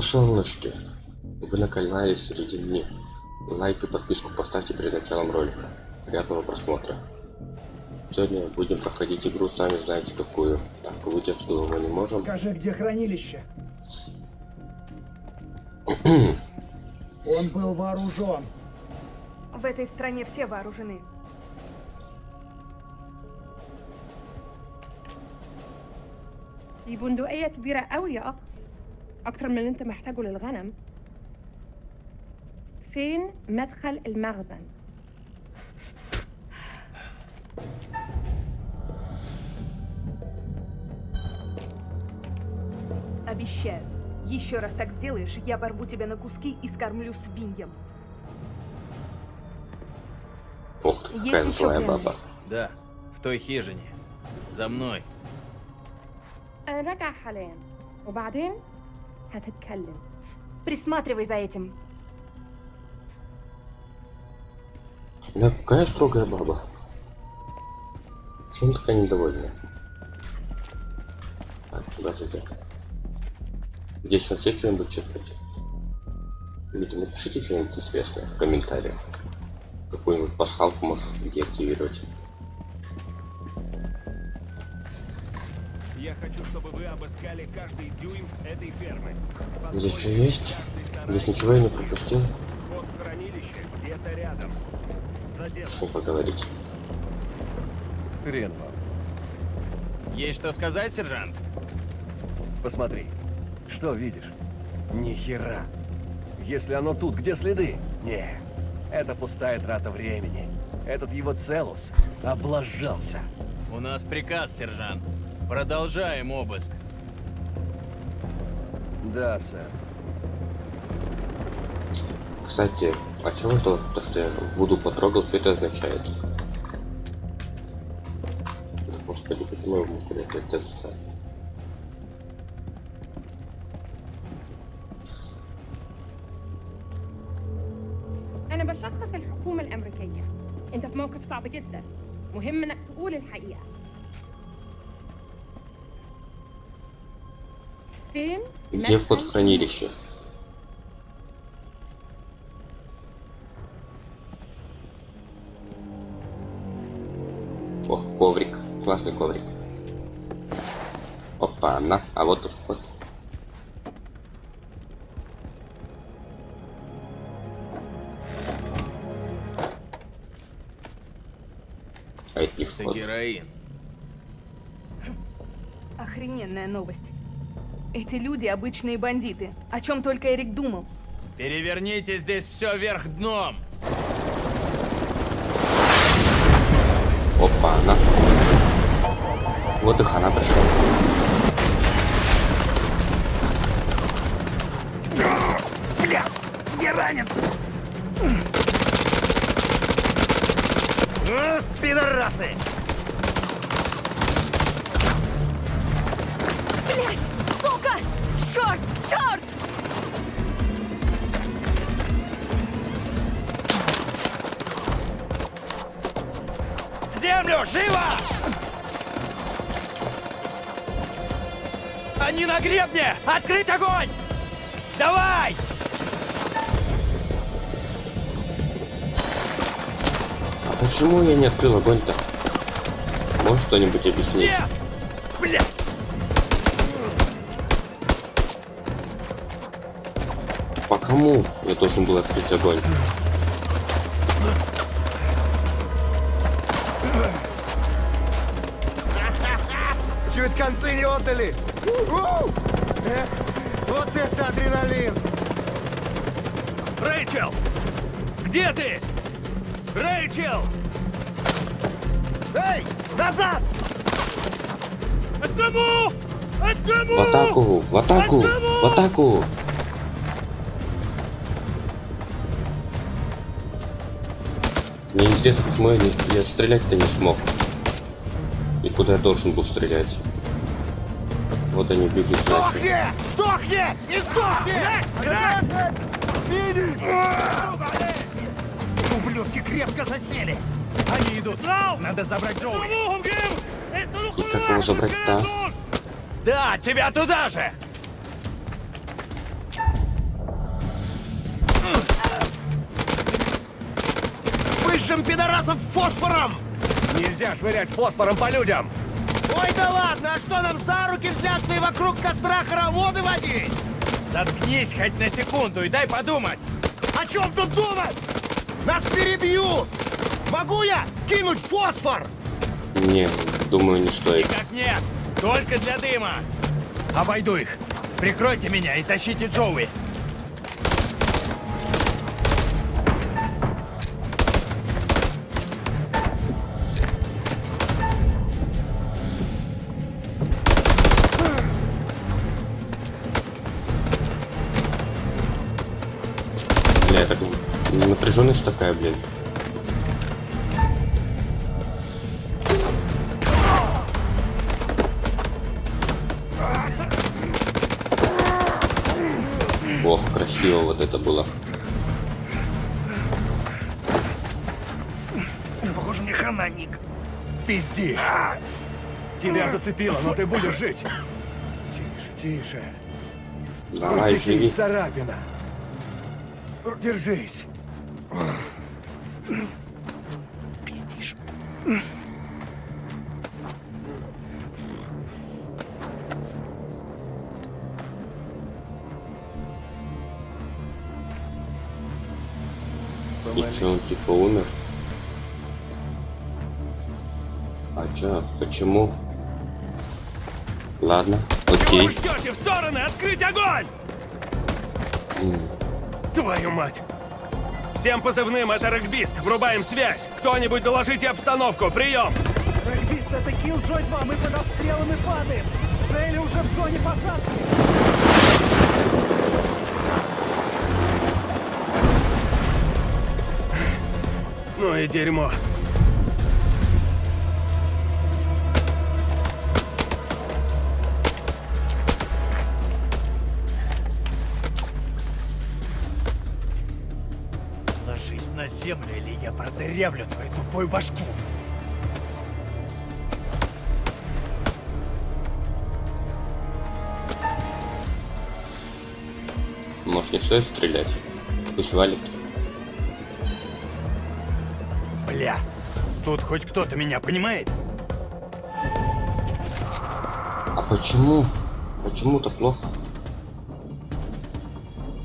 О, солнышки! Вы на канале среди дней. Лайк и подписку поставьте перед началом ролика. Приятного просмотра. Сегодня будем проходить игру, сами знаете какую. Так, выйти оттуда мы не можем. Скажи, где хранилище? Он был вооружен. В этой стране все вооружены. دي بندقية كبيرة قوي يا أخ أكتر من اللي أنت محتاجه للغنم فين مدخل المخزن؟ Обещаю. Еще раз так сделаешь, я порву тебя на куски и скормлю свиньям. Ух ты, Есть какая еще злая пленные? баба. Да, в той хижине. За мной. أنا راجعة حاليا وبعدين هتتكلم Присматривай за этим. Да, какая строгая баба. Почему такая недовольная? Так, куда зайдем? Здесь у нас есть что-нибудь чекать? Люди, напишите что-нибудь интересное в комментариях. Какую-нибудь пасхалку можешь деактивировать. Хочу, чтобы вы обыскали каждый дюйм этой фермы. Здесь что есть? Здесь ничего я не пропустил. Вход в хранилище где-то рядом. Ним поговорить. Хрен вам. Есть что сказать, сержант? Посмотри. Что видишь? Ни хера. Если оно тут, где следы? Не. Это пустая трата времени. Этот его Целус облажался. У нас приказ, сержант. Продолжаем обыск. Да, сэр. Кстати, а чего то, то, что я Вуду потрогал, что это означает? Да, Господи, почему я могу куда-то это зацепить? أنا بشخص الحكومة الأمريكية أنت في موقف صعب جدا مهم إنك تقول الحقيقة Где вход в хранилище? О, коврик. Классный коврик. Опа, на. А вот и вход. А это героин. Охрененная новость. Эти люди обычные бандиты. О чем только Эрик думал. Переверните здесь все вверх дном. Опа, на. Вот и хана пришла. Блять! Землю! Живо! Они на гребне! Открыть огонь! Давай! А почему я не открыл огонь-то? Может кто-нибудь объяснить? Нет! Блять! По кому я должен был открыть огонь? У! Э, Вот это адреналин! Рэйчел! Где ты? Рэйчел! Эй, назад! Одному! Одному! В атаку! В атаку! В атаку! Мне интересно, почему я, не, я стрелять-то не смог. И куда я должен был стрелять. Вот они бегут. Сдохни! Сдохни! И сдохни! Ублюдки крепко засели! Они идут! Надо забрать Джоуи! И как его забрать-то? Да, тебя туда же! Выжжем пидорасов фосфором! Нельзя швырять фосфором по людям! Ой, да ладно, а что нам за руки взяться и вокруг костра хороводы водить? Заткнись хоть на секунду и дай подумать. О чем тут думать? Нас перебьют! Могу я кинуть фосфор? Не, думаю, не стоит. Как нет, только для дыма. Обойду их. Прикройте меня и тащите Джоуи. Напряженность такая, блин. Ох, красиво вот это было. Похоже, мне хана, Ник. Пиздишь! Тебя зацепило, но ты будешь жить! Тише, тише. Давай, Пустяки, живи. царапина. Держись. Типа умер? А чё, почему? Ладно, окей. Чего ждете? В стороны! Открыть огонь! Твою мать! Всем позывным, это регбист. Врубаем связь. Кто-нибудь доложите обстановку. Прием! Регбист, это Киллджой 2, мы под обстрелом и падаем. Цели уже в зоне посадки. И дерьмо. Ложись на землю, или я продырявлю твою тупую башку. Может не стоит стрелять? Пусть валит. Тут хоть кто-то меня понимает? А почему? Почему-то плохо?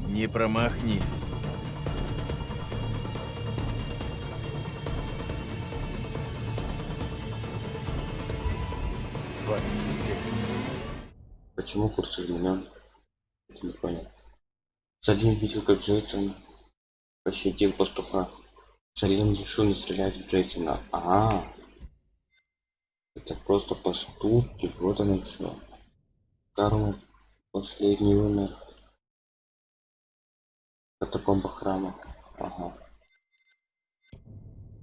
Не промахнись. Почему курс изменен? Это не понял. Салим видел, как Джейсон пощадил пастуха. Решил не стрелять в Джейсона. Ага. Это просто поступки, вот оно что. Карма последний умер. В катакомбах храма. Ага.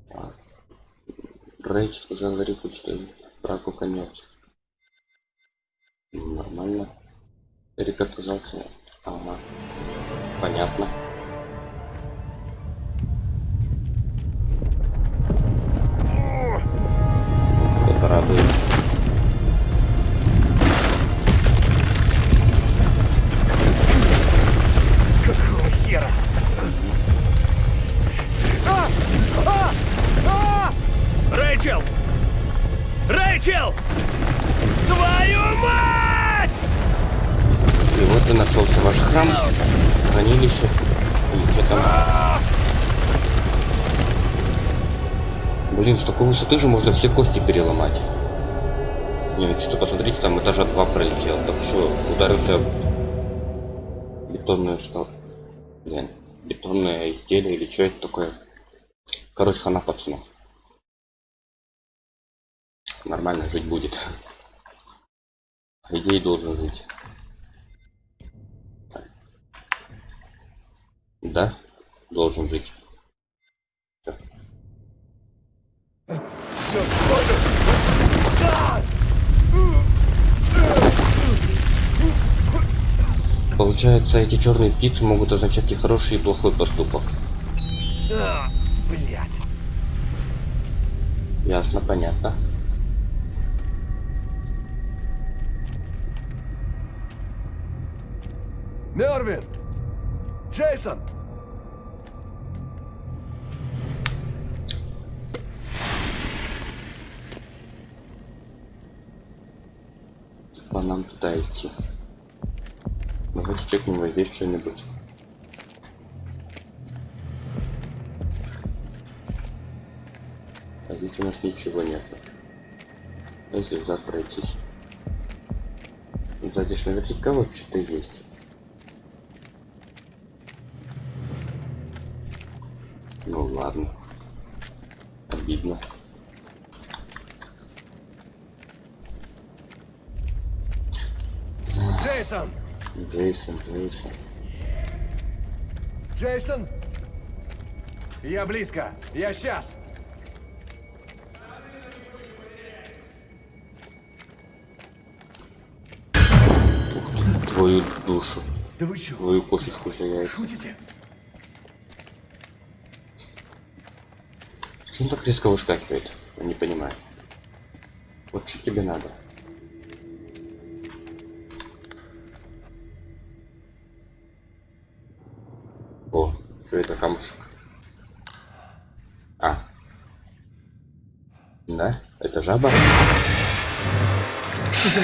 Так. Рэйч сказал Рику, что браку конец. Нормально. Эрик отказался. Ага. Понятно. Что-то радует. Какого хера? А! А! А! Рэйчел! Рэйчел! Твою мать! И вот и нашелся ваш храм, хранилище. Или что там? Блин, с такой высоты же можно все кости переломать. Не, ну что посмотрите, там этажа два пролетел. Так что ударился бетонную стал. Блин, бетонное изделие или что это такое? Короче, хана пацану. Нормально жить будет. По идее должен жить. Да, должен жить. Получается, эти черные птицы могут означать и хороший, и плохой поступок. А, блядь. Ясно, понятно. Мервин! Джейсон! по нам туда идти. Давайте чекнем вот здесь что-нибудь. А здесь у нас ничего нет. Если взад пройтись. Сзади ж наверняка вот что-то есть. Ну ладно. Обидно. Джейсон! Джейсон, Джейсон. Джейсон! Я близко. Я сейчас. Твою душу. Да вы что, Твою кошечку яйца. шутите? Почему так резко выскакивает? Я не понимаю. Вот что тебе надо? Жаба? Что за...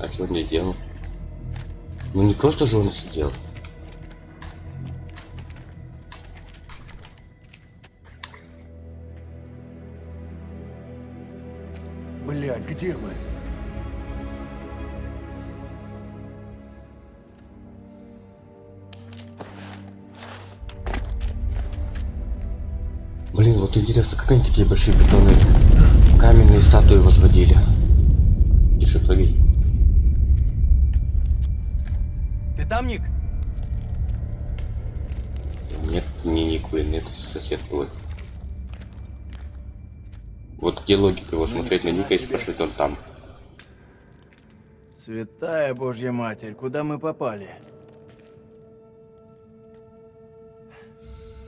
А что он делал? Ну не просто же он сидел. Вот интересно, как они такие большие бетонные каменные статуи возводили? Тише, прыгай. Ты там, Ник? Нет, не Ник, блин, это сосед твой. Вот где логика его смотреть на Ника и спрашивать он там. Святая Божья Матерь, куда мы попали?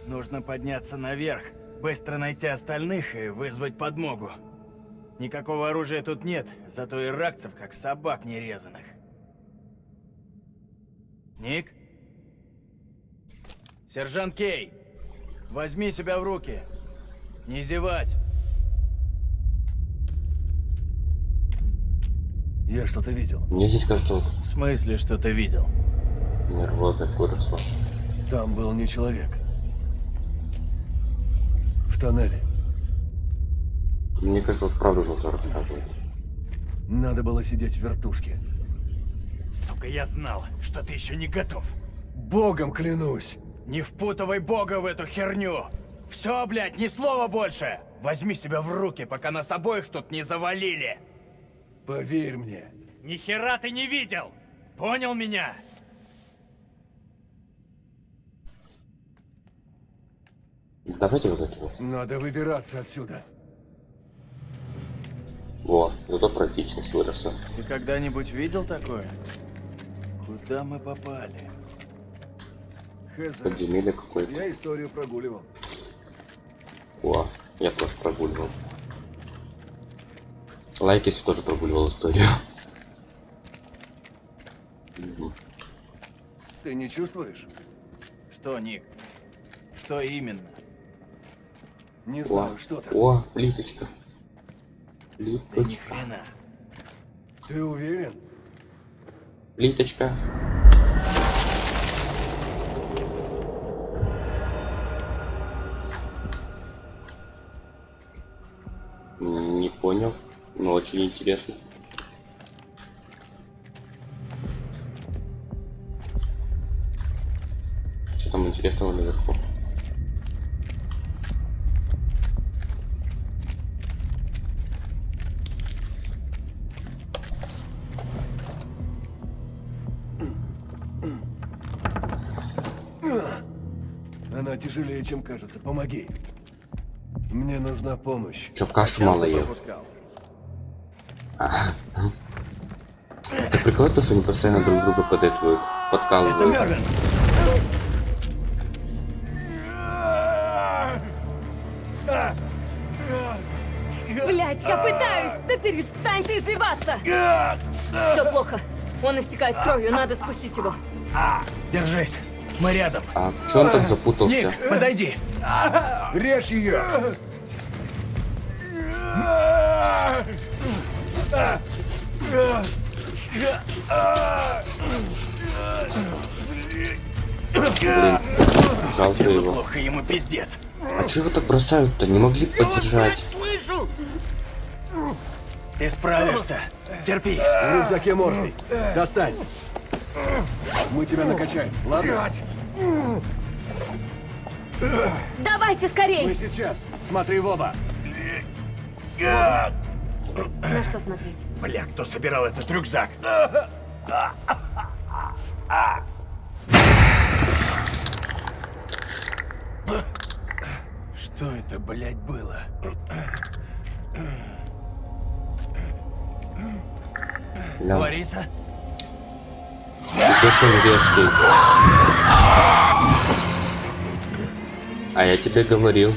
Нужно подняться наверх, быстро найти остальных и вызвать подмогу. Никакого оружия тут нет, зато иракцев как собак нерезанных. Ник? Сержант Кей, возьми себя в руки. Не зевать. Я что-то видел. Мне здесь кажется, В смысле, что ты видел? нервозность выросла. Там был не человек. Тоннеле. Мне кажется, вот правда должна рассказывать. Надо было сидеть в вертушке. Сука, я знал, что ты еще не готов. Богом клянусь! Не впутывай Бога в эту херню! Все, блядь, ни слова больше! Возьми себя в руки, пока нас обоих тут не завалили! Поверь мне. Ни хера ты не видел! Понял меня? Давайте вот это вот. Надо выбираться отсюда. Во, зато практичность выросла. Ты когда-нибудь видел такое? Куда мы попали? Хз. Подземелье какое-то. Я историю прогуливал. О, я тоже прогуливал. Лайк, если тоже прогуливал историю. Ты не чувствуешь? Что, Ник? Что именно? Не О, знаю, что там. о, плиточка. Плиточка. Ты уверен? Плиточка. Не понял, но очень интересно. Что там интересного наверху? Тяжелее, чем кажется. Помоги. Мне нужна помощь. Чтоб кашу мало ел. Это прикольно, то, что они постоянно друг друга подэтвуют, Это подкалывают. Блять, я пытаюсь! Да перестань ты извиваться! Все плохо. Он истекает кровью, надо спустить его. Держись. Мы рядом. А в чем там запутался? Ник, подойди. Режь ее! Блин, жалко его. Плохо ему пиздец. А чего так бросают-то? Не могли поддержать? Ты справишься. Терпи. В рюкзаке морфий. Достань. Мы тебя накачаем, ладно? Давайте Мы скорей! сейчас. Смотри в оба. На что смотреть? Бля, кто собирал этот рюкзак? Что это, блядь, было? Лариса? пипец он резкий. А я тебе говорил.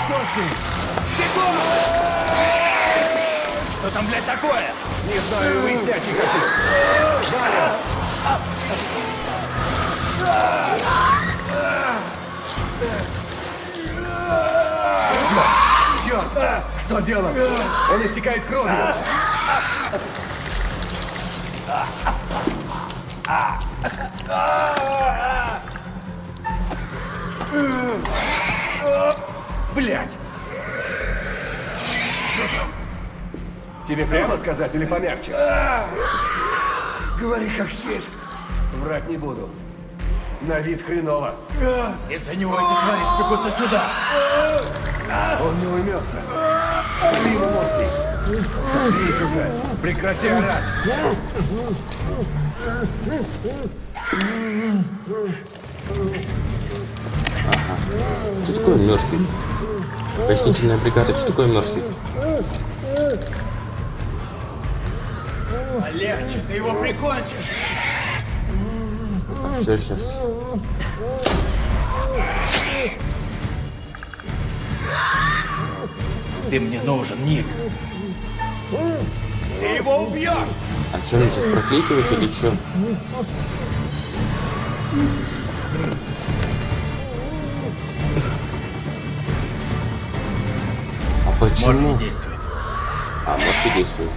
Что с ним? Что там, блядь, такое? Не знаю, выяснять не хочу. Валя! Черт! Черт! Что делать? Он истекает кровью. Блять! Тебе прямо сказать или помягче? Говори как есть. Врать не буду. На вид хреново. Из-за него эти твари спекутся сюда. Он не уймется. Вали ему морфий. Заткнись уже. Прекрати орать. Что такое Мерфи? Пояснительная бригада, что такое Мерфи? Полегче, ты его прикончишь. Что сейчас? Ты мне нужен, Ник. Ты его убьешь! А что мне сейчас прокликивать или что? А почему? Морфий действует. А, Морфи действует.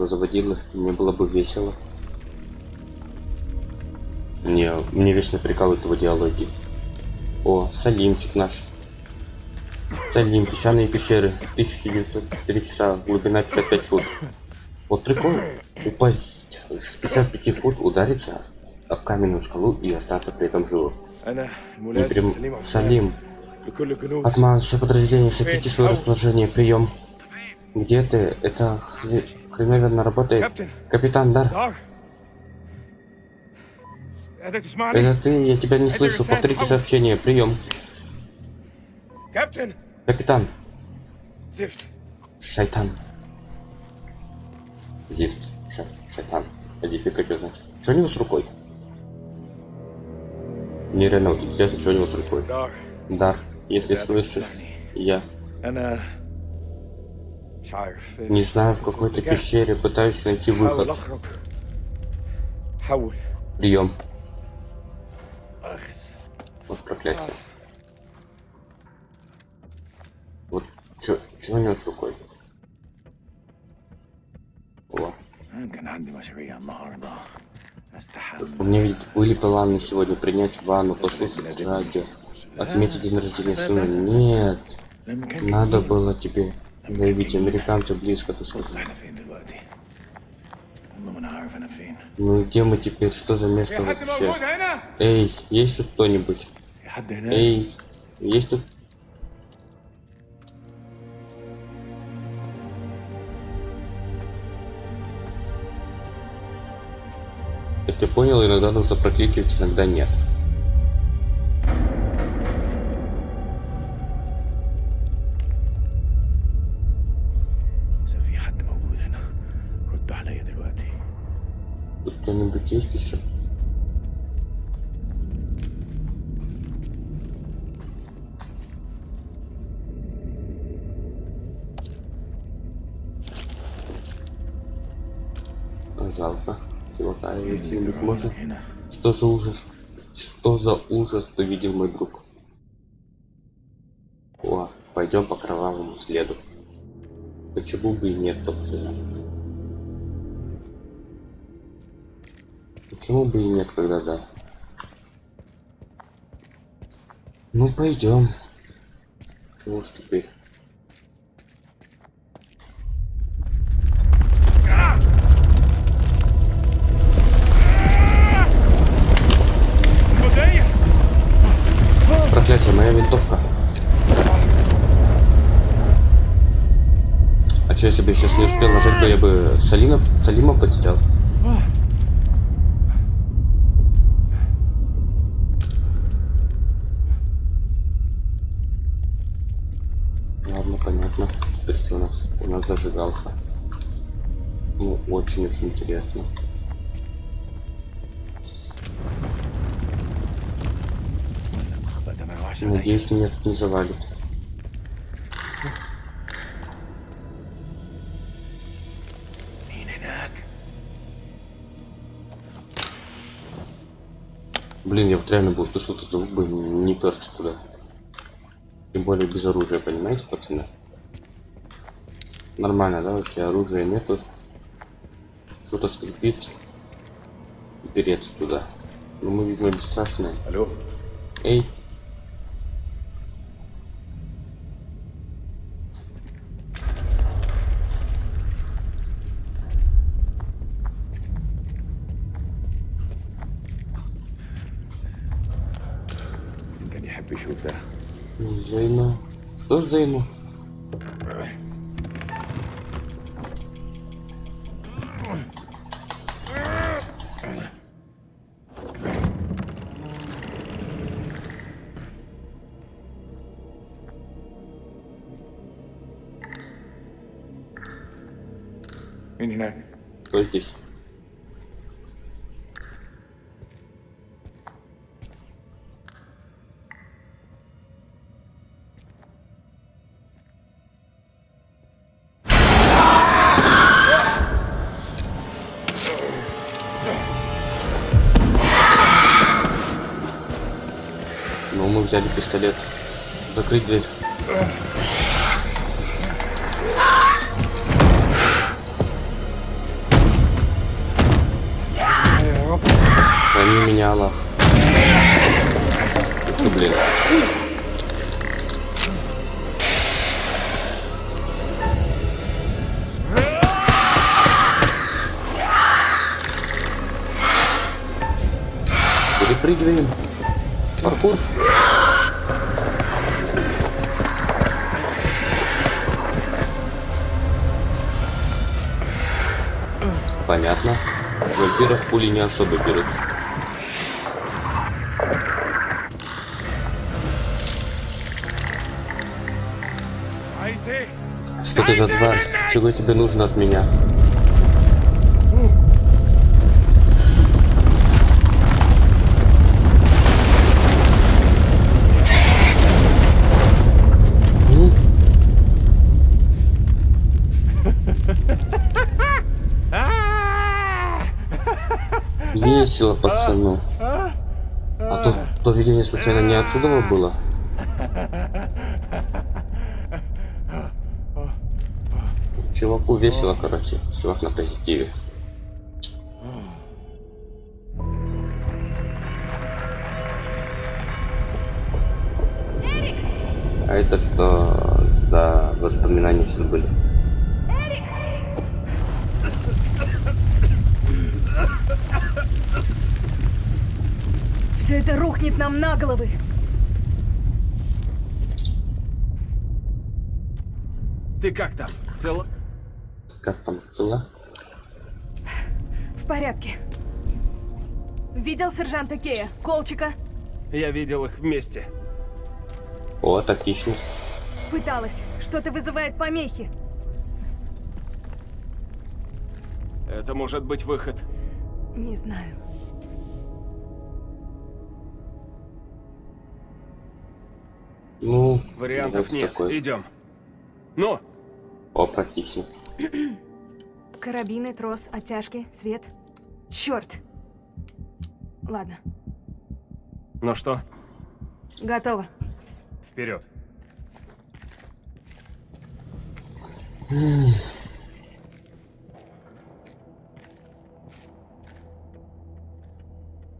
Этого заводила мне было бы весело. Не, мне вечно прикалывают его диалоги. О, Салимчик наш. Салим, песчаные пещеры, 1904 часа, глубина 55 фут. Вот прикол, упасть с 55 фут, удариться об каменную скалу и остаться при этом живым. Не прям... Салим, Атман, все подразделения, сообщите свое расположение, прием. Где ты? Это хреновенно работает. Капитан, Дар, это ты? Я тебя не слышу. Повторите сообщение, прием. Капитан, шайтан. Лифт, Ша- шайтан. А дефика что значит? Что у него с рукой? Мне реально вот интересно, что у него с рукой. Дар, если слышишь, я не знаю, в какой-то пещере пытаюсь найти выход. Прием. Вот проклятие. Вот что у него с рукой? О. У меня ведь были планы сегодня принять ванну, послушать радио, отметить день рождения сына. Нет, надо было тебе заявить американцу близко, ты сказал. Ну и где мы теперь? Что за место вообще? Эй, есть тут кто-нибудь? Эй, есть тут... Как ты понял, иногда нужно прокликивать, иногда нет. Кто-нибудь есть еще? Жалко. Чувака где-нибудь можно? Что за ужас? Что за ужас ты видел, мой друг? О, пойдем по кровавому следу. Почему бы и нет, собственно? Почему бы и нет, когда да? Ну пойдем. Чего ж теперь? Проклятие, моя винтовка. А что, если бы я сейчас не успел нажать бы, я бы Салина, Салима потерял? Ладно, понятно. Теперь что у нас? У нас зажигалка. Ну, очень уж интересно. Надеюсь, меня тут не завалит. Блин, я вот реально был слышал, что звук бы не перся туда. Тем более без оружия, понимаете, пацаны? Нормально, да, вообще оружия нету. Что-то скрипит. Переться туда. Ну мы, видимо, бесстрашные. Алло, Эй, Что за Зейну? Взяли пистолет. Не особо берут. Что ты за тварь? Чего тебе нужно от меня? Весело, пацану. А то, то видение случайно не отсюда было? Чуваку весело, короче. Чувак на позитиве. А это что за воспоминания сейчас были? Все это рухнет нам на головы. Ты как там? Цел? Как там, цела? В порядке. Видел сержанта Кея? Колчика? Я видел их вместе. О, тактичность. Пыталась. Что-то вызывает помехи. Это может быть выход. Не знаю. Вариантов вот нет. такой. Идем. Ну, О, практично. Карабины, трос, оттяжки, свет. Черт! Ладно, ну что, готово. вперед.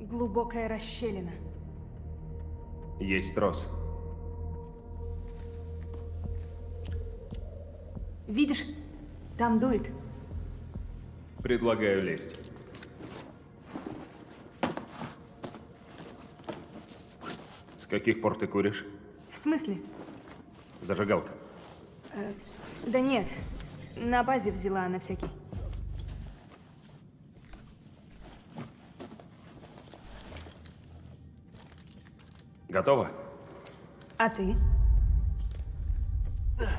Глубокая расщелина. Есть трос. Видишь? Там дует. Предлагаю лезть. С каких пор ты куришь? В смысле? Зажигалка. Да нет. На базе взяла на всякий. Готово? А ты?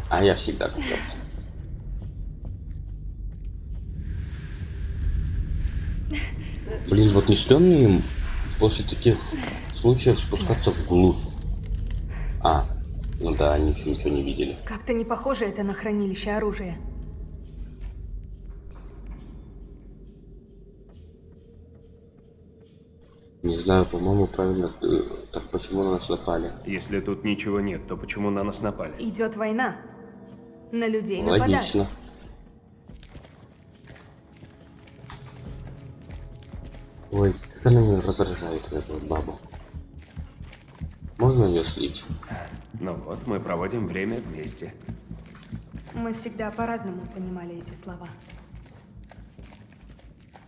А я всегда готов. Блин, вот не стрёмно им после таких случаев спускаться вглубь. А, ну да, они еще ничего не видели. Как-то не похоже это на хранилище оружия. Не знаю, по-моему, правильно. э, Так почему на нас напали? Если тут ничего нет, то почему на нас напали? Идет война. На людей нападают. Ой, как она меня раздражает, эту вот бабу. Можно ее слить? Ну вот, мы проводим время вместе. Мы всегда по-разному понимали эти слова.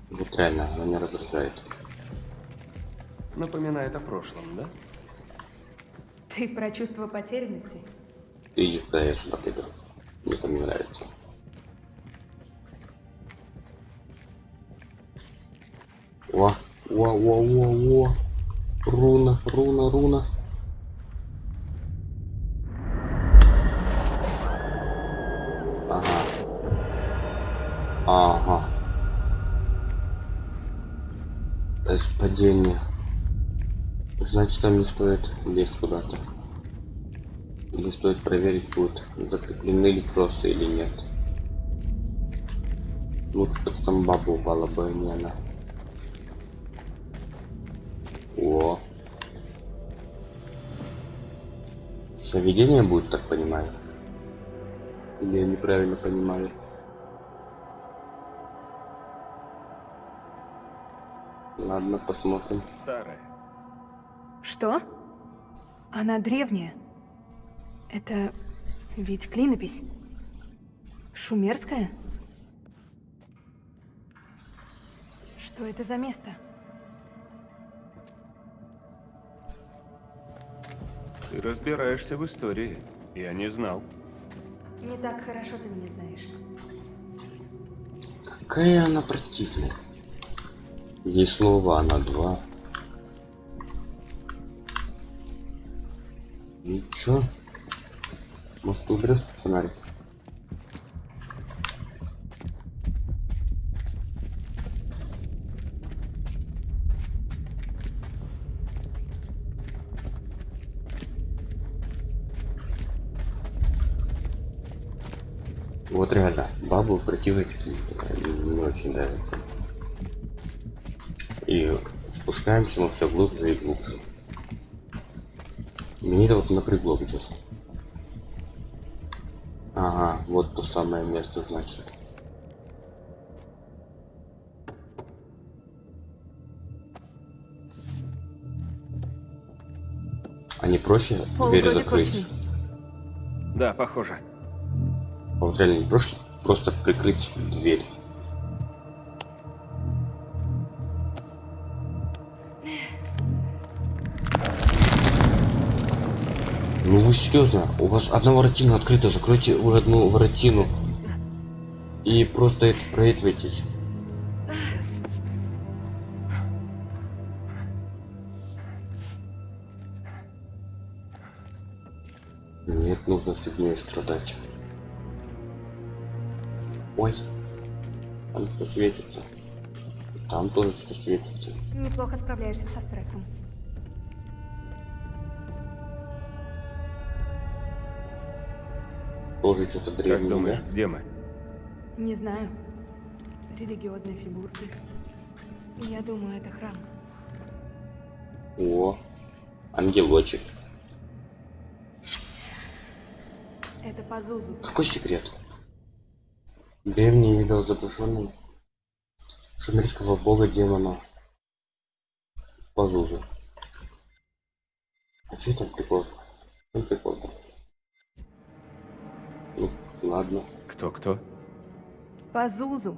Вот реально, она меня раздражает. Напоминает о прошлом, да? Ты про чувство потерянности? И да, я сюда пойду. Мне там не нравится. О, о, о, о, о. Руна, руна, руна. Ага. Ага. Это падение. Значит, там не стоит лезть куда-то. Или стоит проверить, будут закреплены ли тросы или нет. Лучше бы там баба упала бы, а не она. Соведение будет, так понимаю. Или я неправильно понимаю. Ладно, посмотрим. Старая. Что? Она древняя. Это ведь клинопись. Шумерская? Что это за место? Ты разбираешься в истории. Я не знал. Не так хорошо ты меня знаешь. Какая она противная. Ей слово, она два. Ничего. Может, ты уберешь этот фонарик? Вот реально, противные такие, мне очень нравятся. И спускаемся мы все глубже и глубже. Мне это вот напрягло, честно. Ага, вот то самое место, значит. А не проще Пол двери вроде закрыть? Да, похоже. А вот реально не проще просто прикрыть дверь. Ну вы серьезно? У вас одна воротина открыта, закройте вы одну воротину. И просто это проветривайтесь. Нет, нужно фигней страдать. Ой. Там что светится. Там тоже что светится. Неплохо справляешься со стрессом. Тоже что-то Как древнее. думаешь, да? где мы? Не знаю. Религиозные фигурки. Я думаю, это храм. О, ангелочек. Это Пазузу. Какой секрет? Древний идол изображенный шумерского бога демона Пазузу. А что там прикол? Ну прикол. Ну, ладно. Кто-кто? Пазузу.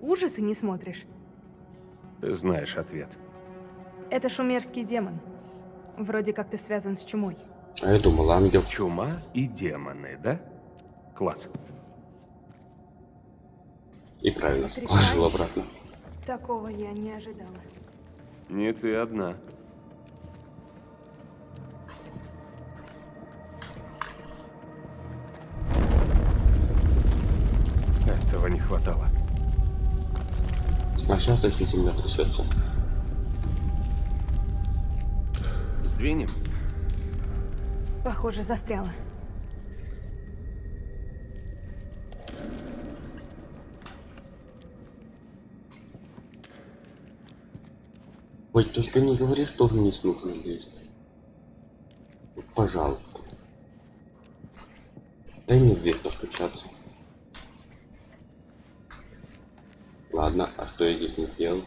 Ужасы не смотришь? Ты знаешь ответ. Это шумерский демон. Вроде как ты связан с чумой. А я думал, ангел. Чума и демоны, да? Класс. И правильно Отрицаю. положил обратно. Такого я не ожидала. Не ты одна. Этого не хватало. А сейчас еще земля трясется. Сдвинем? Похоже, застряла. Ой, только не говори, что вниз нужно лезть. Пожалуйста. Дай мне в дверь постучаться. Ладно, а что я здесь не делал?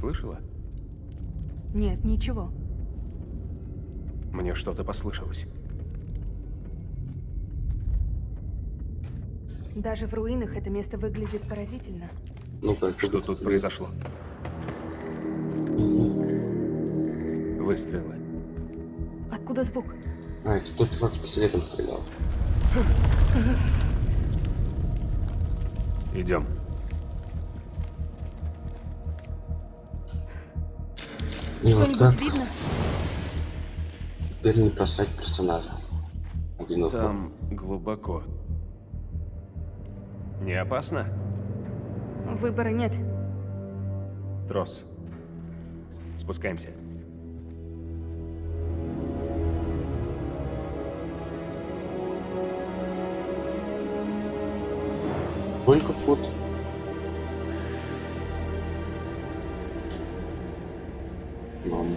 Слышала? Нет, ничего. Мне что-то послышалось. Даже в руинах это место выглядит поразительно. Ну-ка, Что тут произошло? Выстрелы. Откуда звук? А, это тот чувак с пистолетом стрелял. Идем. И вот как видно? теперь не просрать персонажа. Один. Там глубоко. Не опасно? Выбора нет. Трос. Спускаемся. Сколько фут?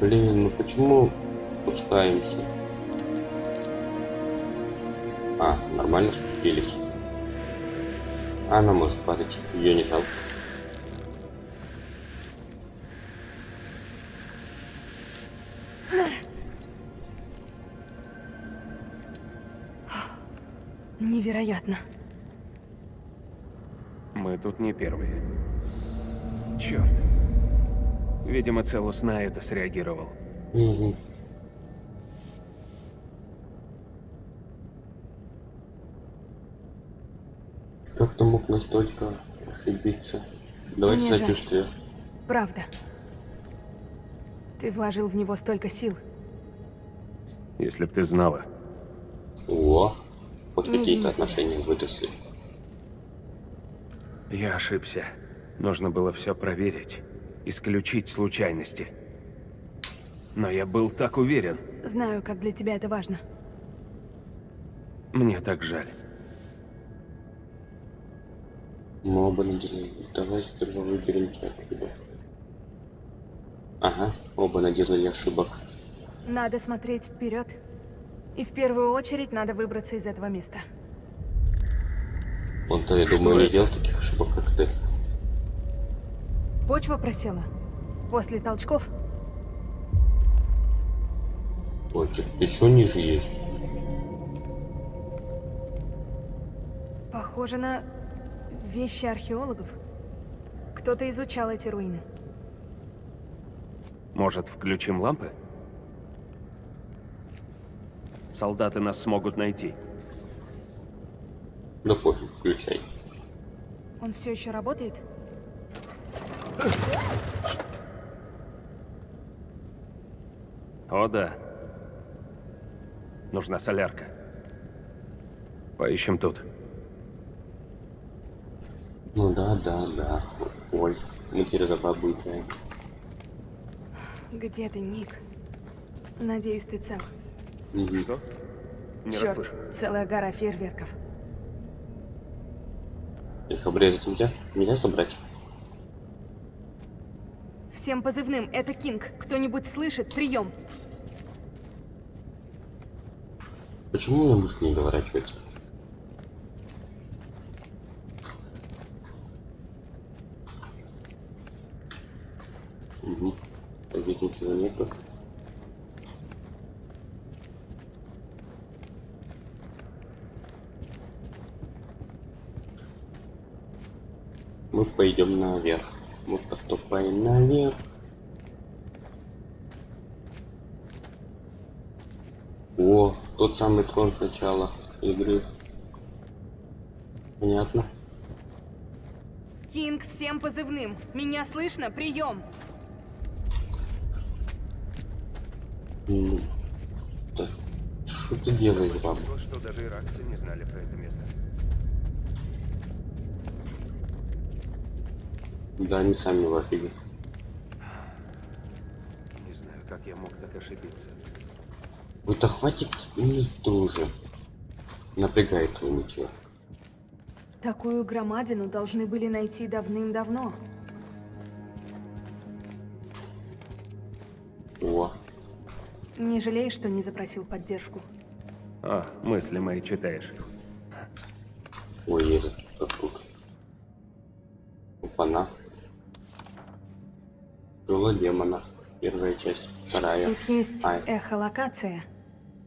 Блин, ну почему спускаемся? А, нормально спустились. Она может падать, ее не жалко. Невероятно. Мы тут не первые. Черт. Видимо, Целус на это среагировал. Мгм. Как ты мог настолько ошибиться? Давайте Мне жаль. сочувствие. Правда. Ты вложил в него столько сил. Если б ты знала. О, вот какие-то отношения выросли. Я ошибся. Нужно было все проверить. Исключить случайности. Но я был так уверен. Знаю, как для тебя это важно. Мне так жаль. Мы оба наделали. Давай сперва выберем оттуда. Ага, оба наделали ошибок. Надо смотреть вперед. И в первую очередь надо выбраться из этого места. Он-то, я Что думаю, не делал таких ошибок. Почва просела. После толчков Ой, еще ниже есть. похоже на вещи археологов. Кто-то изучал эти руины. Может, включим лампы? Солдаты нас смогут найти. Да пофиг, включай. Он все еще работает? О, да. Нужна солярка. Поищем тут. Ну да, да, да. Ой, мы теперь за бабу играем. Где ты, Ник? Надеюсь, ты цел. Мгм. Что? Не Черт, расслышал. целая гора фейерверков. Их обрезать нельзя? Нельзя собрать? Всем позывным, это Кинг. Кто-нибудь слышит? Прием. Почему мышка не доворачивается? Угу. Здесь ничего нету. Мы пойдем наверх. Мы поступаем наверх. О, тот самый трон с начала игры. Понятно. Кинг, всем позывным. Меня слышно? Прием. М, Так, что ты делаешь, баба? Что даже иракцы не знали про это место. Да, они сами в офиге. Не знаю, как я мог так ошибиться. Вот да хватит ныть уже. Напрягает твой нытье. Такую громадину должны были найти давным-давно. О, Не жалеешь, что не запросил поддержку? А, мысли мои читаешь. ой, этот Демона. Первая часть, вторая. Тут есть Ай. эхолокация.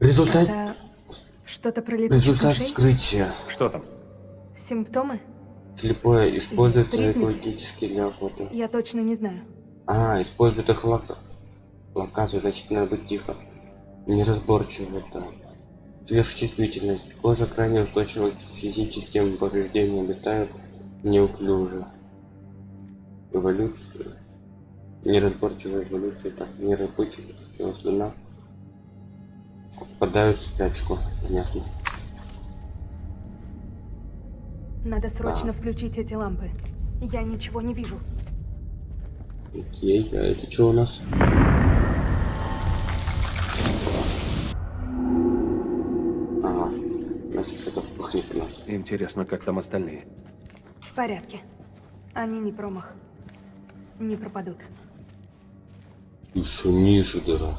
Результат, Это что-то про летучих результат вскрытия. Что там? Симптомы? Слепое используется Признаки? экологически для охоты. Я точно не знаю. А, использует эхолока- локацию, значит надо быть тихо. Неразборчиво, да. Сверхчувствительность. Кожа крайне устойчива к физическим повреждениям, обитают неуклюже. Эволюция. Неразборчивая эволюция, так, неразборчивая слюна. Впадают в спячку, понятно. Надо срочно Да. включить эти лампы. Я ничего не вижу. Окей, а это что у нас? Ага, значит что-то пахнет у нас. Интересно, как там остальные. В порядке. Они не промах. Не пропадут. Еще ниже дыра.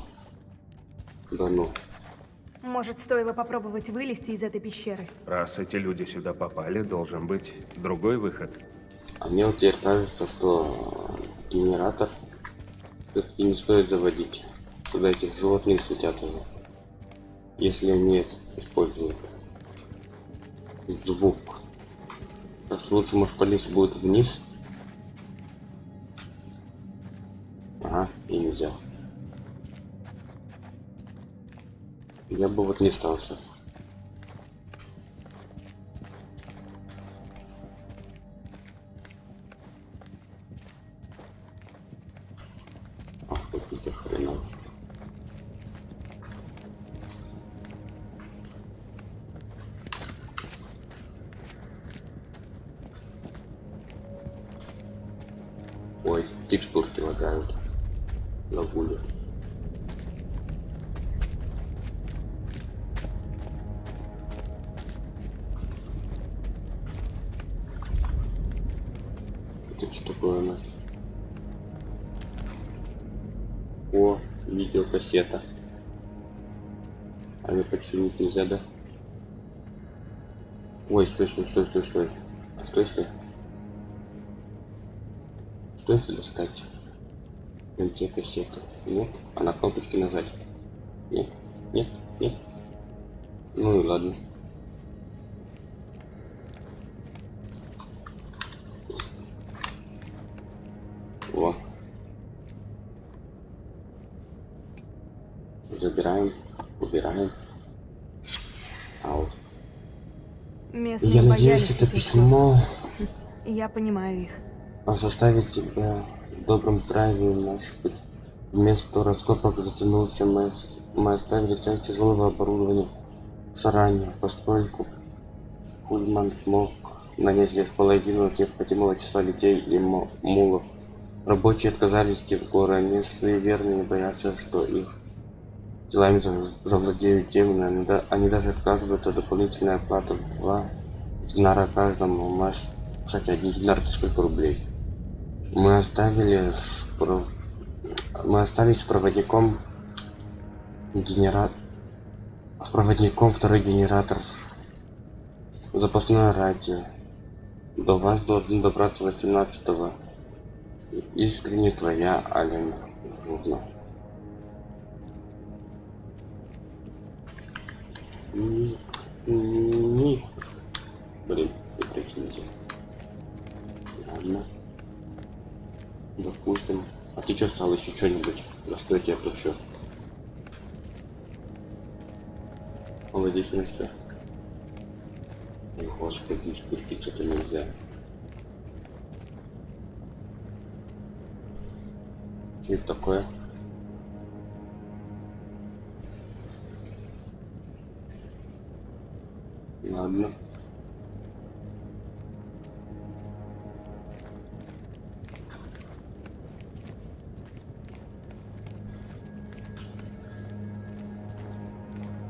Да ну. Может, стоило попробовать вылезти из этой пещеры? Раз эти люди сюда попали, должен быть другой выход. А мне вот теперь кажется, что генератор все-таки не стоит заводить. Туда эти животные светят уже. Если они этот используют звук. Так что лучше, может, полезть будет вниз. Я бы вот не стал. Нельзя, да? Ой, стой, стой, стой, стой, стой. Что если? Что если достать? Найти кассету? Нет? А на кнопочки нажать? Нет? Нет? Нет? Ну и ладно. Во. Забираем, надеюсь, это письмо Я понимаю их. А заставить тебя в добром здравии, может быть. Вместо раскопок затянулся, мы, мы оставили часть тяжелого оборудования заранее, поскольку Хульман смог нанять лишь половину от необходимого числа людей и мулов. Рабочие отказались идти в горы, они суеверны и боятся, что их делами зав- завладеют да- они даже отказываются от дополнительной оплаты в два динара каждому. У нас, кстати, один динар это сколько рублей? Мы оставили спро- мы остались с проводником генера... с проводником второй генератор запасное радио до вас должен добраться 18 -го. искренне твоя алина Журна. Ник. Блин, вы прикиньте. Ладно. Допустим. А ты что стал еще что-нибудь? За что я тебя плачу? Молодец, ну что? Ой, Господи, спуститься-то нельзя. Что это такое? Ладно.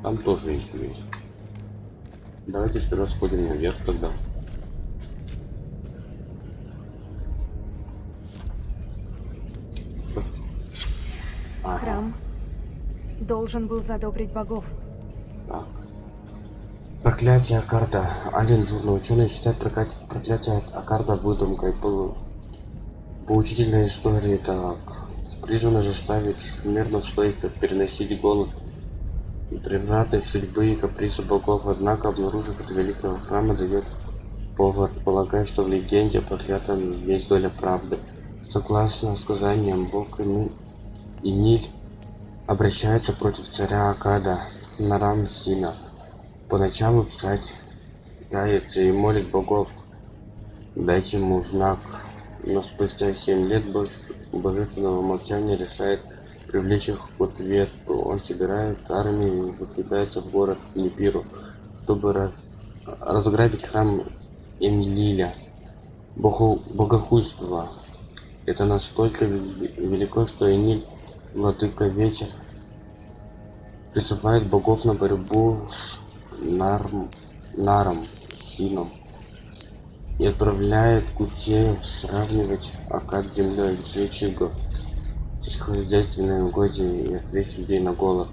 Там тоже есть дверь. Давайте сперва сходим наверх тогда. Ага, Храм должен был задобрить богов. так. Проклятие Акарда. Ален Журна. Ученые считают проклятие, Акарда выдумкой. По, поучительной истории так. Призвано заставить шумерно стойко переносить голод и превратной судьбы и капризы богов, однако, обнаружив это великого храма, дает повод полагать, что в легенде о проклятом есть доля правды. Согласно сказаниям, бог Ини- Иниль обращается против царя Акада Нарам Сина. Поначалу царь кается и молит богов дайте ему знак, но спустя семь лет бож- божественного молчания решает привлечь их к ответу. Он собирает армию и выдвигается в город Липиру, чтобы раз- разграбить храм Эмилиля. Богу... Богохульство. Это настолько вели- велико, что Эниль, владыка вечер, призывает богов на борьбу с Нарм... Наром, Сином и отправляет кутеев сравнивать Акад с землей, сжечь его сельскохозяйственные угодья и отвлечь людей на голод.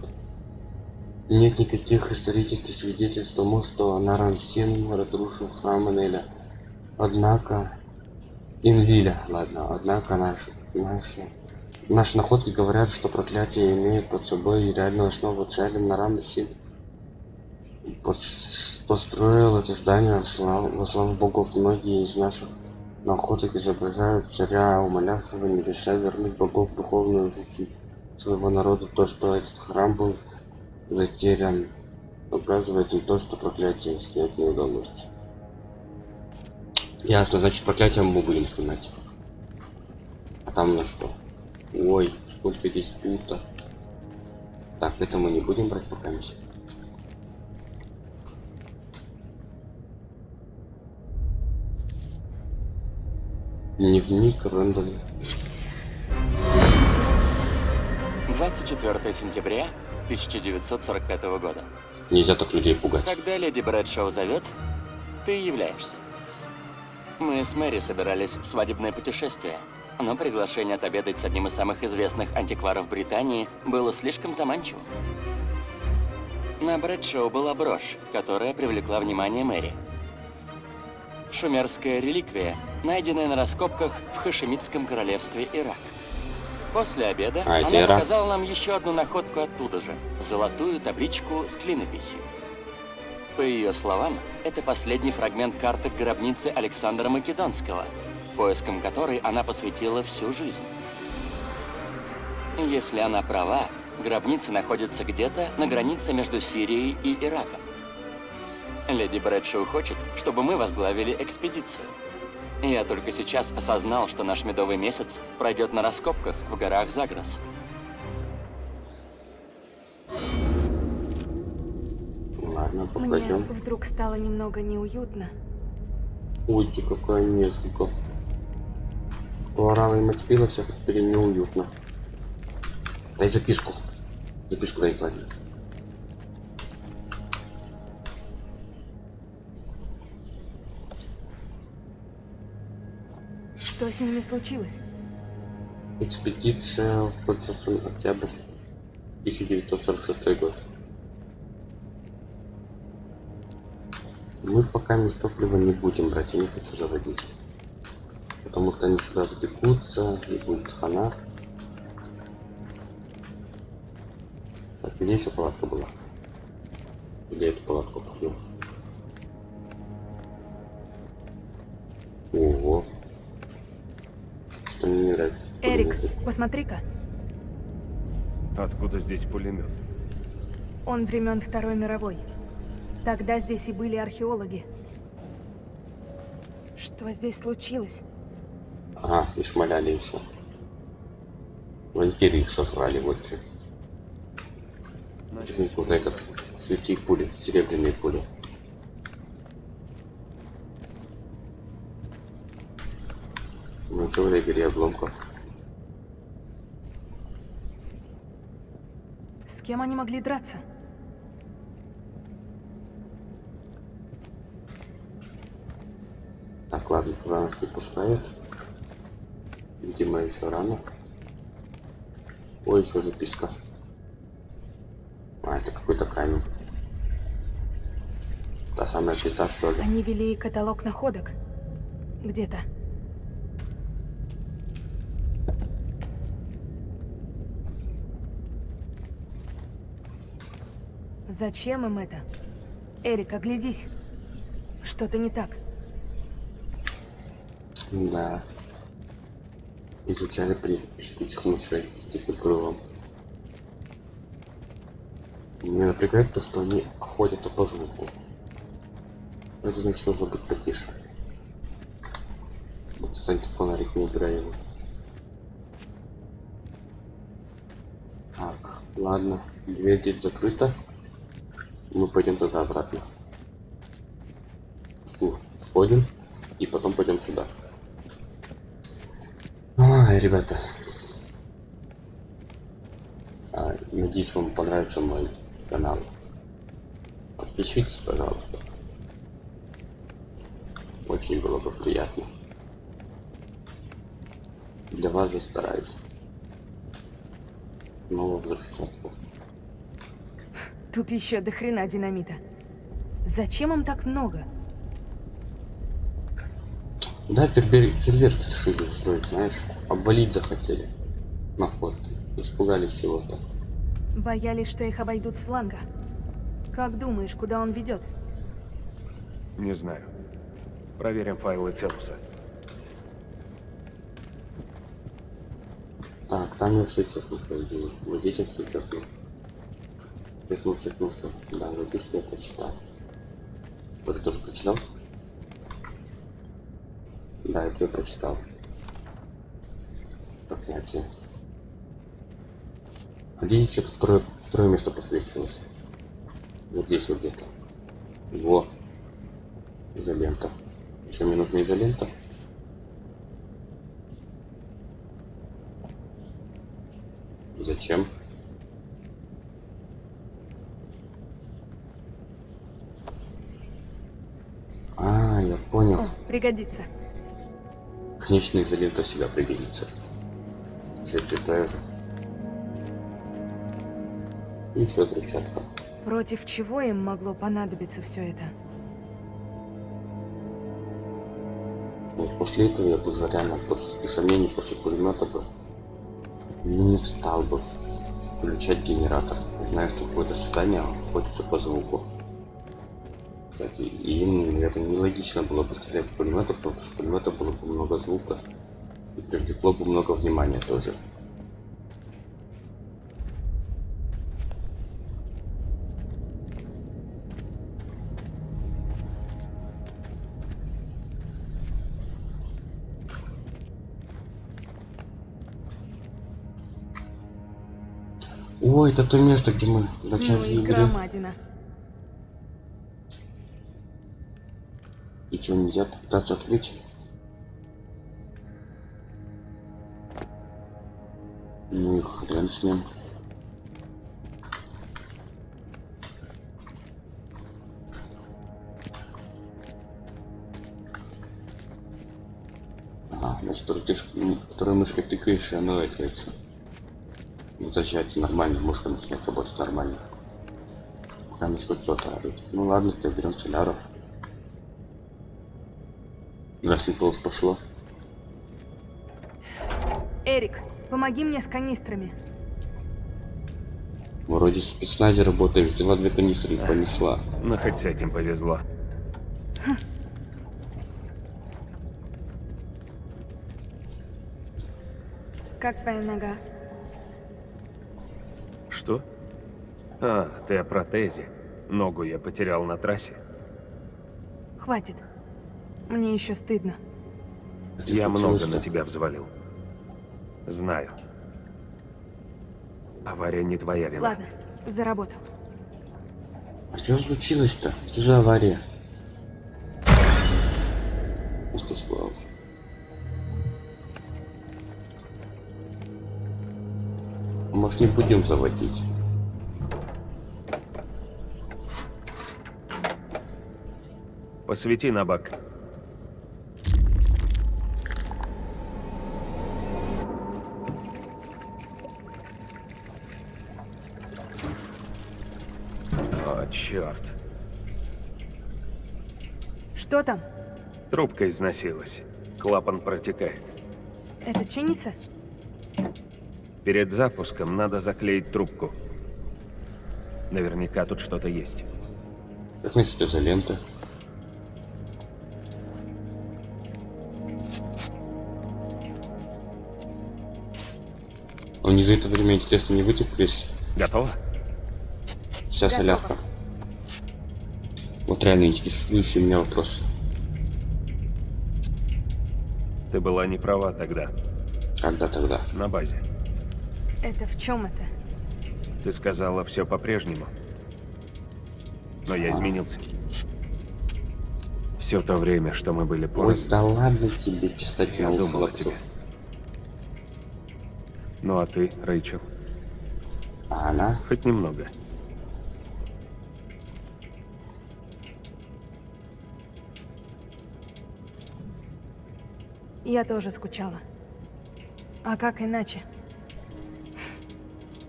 Нет никаких исторических свидетельств тому, что Нарансин разрушил храм Энеля. Однако... Инлиля, ладно, однако наши, наши, наши находки говорят, что проклятие имеет под собой реальную основу царь Нарамсин построил это здание во славу богов. Многие из наших находок изображают царя, умолявшего небеса вернуть богов в духовную жизнь своего народа. То, что этот храм был затерян, указывает на то, что проклятие снять не удалось. Ясно, значит проклятие мы будем снимать. А там на что? Ой, сколько здесь пута. Так, это мы не будем брать пока миссию. Дневник Рэндаль. 24 сентября 1945 года. Нельзя так людей пугать. Когда леди Брэдшоу зовет, ты являешься. Мы с Мэри собирались в свадебное путешествие, но приглашение отобедать с одним из самых известных антикваров Британии было слишком заманчивым. На Брэдшоу была брошь, которая привлекла внимание Мэри. Шумерская реликвия, найденная на раскопках в Хашемитском королевстве Ирак. После обеда А, она Ирак. показала нам еще одну находку оттуда же – золотую табличку с клинописью. По ее словам, это последний фрагмент карты гробницы Александра Македонского, поиском которой она посвятила всю жизнь. Если она права, гробница находится где-то на границе между Сирией и Ираком. Леди Брэдшоу хочет, чтобы мы возглавили экспедицию. Я только сейчас осознал, что наш медовый месяц пройдет на раскопках в горах Загрос. Ладно, Мне пойдем. вдруг стало немного неуютно. Ой, ты какая несколько. Орала и материла всех, теперь неуютно. Дай записку. Записку дай Владимир. Что с ними случилось? Экспедиция в Ходжсон, октябрь 1946 год. Мы пока без топлива не будем брать, я не хочу заводить. Потому что они сюда забегутся, и будет хана. Так, где еще палатка была? Где эту палатку побил? Посмотри-ка. Откуда здесь пулемет? Он времен Второй мировой. Тогда здесь и были археологи. Что здесь случилось? Ага, и шмаляли еще. Вампиры их сожрали, вот че. Здесь нужно этот, свети пули, серебряные пули. Ну что в этой игре обломков? С кем они могли драться? Так, ладно, туда нас не пускают. Видимо, еще рано. Ой, еще записка. А, это какой-то камень. Та самая плита, что ли? Они вели каталог находок. Где-то. Зачем им это? Эрик, оглядись. Что-то не так. Да. Изучали при летучих мышей с диким крылом. Меня напрягает то, что они охотятся по звуку. Это значит, нужно быть потише. Вот, кстати, фонарик не убирай его. Так, ладно. Дверь здесь закрыта. Мы пойдем тогда обратно. Входим и потом пойдем сюда. Ай, ребята. А, надеюсь, вам понравится мой канал. Подпишитесь, пожалуйста. Очень было бы приятно. Для вас же стараюсь. Нового взрывчатку. Тут еще до хрена динамита. Зачем им так много? Да, фейерверк решили устроить, знаешь. Обвалить захотели. На фото. Испугались чего-то. Боялись, что их обойдут с фланга. Как думаешь, куда он ведет? Не знаю. Проверим файлы Целуса. Так, там я все чекнул, по идее. Вот здесь я все чекнул. Чекнул все. Да, записку я прочитал. Вот ты тоже прочитал? Да, это я прочитал. Проклятие. А здесь что-то второе, второе место посвечивалось. Вот здесь вот где-то. Во. Изолента. Еще мне нужна изолента? Зачем? А, я понял. О, пригодится. Конечно, изолента всегда пригодится. Все читаю же. Еще взрывчатка. Против чего им могло понадобиться все это? Вот после этого я бы уже реально после сомнений, после пулемета бы не стал бы включать генератор. Знаю, что какое-то создание охотится по звуку кстати. И это нелогично было бы стрелять в пулемета, потому что в пулемета было бы много звука. И привлекло бы много внимания тоже. Ой, это то место, где мы начали ну играть. Что, нельзя попытаться открыть? Ну и хрен с ним. Ага, значит, второй, тыш... м, второй мышкой тыкаешь, и оно открывается. Ну, зачать нормально, мышка начинает работать нормально. Пока не хоть что-то орёт. Ну ладно, то берем соляру. Раз не то уж пошло. Эрик, помоги мне с канистрами. Вроде в спецназе работаешь, взяла две канистры и понесла. Но хоть с этим повезло. Как твоя нога? Что? А, ты о протезе. Ногу я потерял на трассе. Хватит. Мне еще стыдно. Я много на тебя взвалил. Знаю. Авария не твоя вина. Ладно, за работу. А что случилось-то? Что за авария? Ух ты, слава. Может не будем заводить? Посвети на бак. Трубка износилась. Клапан протекает. Это чинится? Перед запуском надо заклеить трубку. Наверняка тут что-то есть. Как значит это лента? Он не за это время, интересно, не вытек весь? Готово? Вся солярка. Вот реально интересующий меня вопрос. Ты была не права тогда, Когда тогда? на базе. Это в чем это? Ты сказала все по-прежнему. Но я изменился. Все то время, что мы были Ой, порознь, да ладно тебе чесать я на уши думал о лапшу. тебе. Ну а ты, Рэйчел, А она? хоть немного. Я тоже скучала. А как иначе?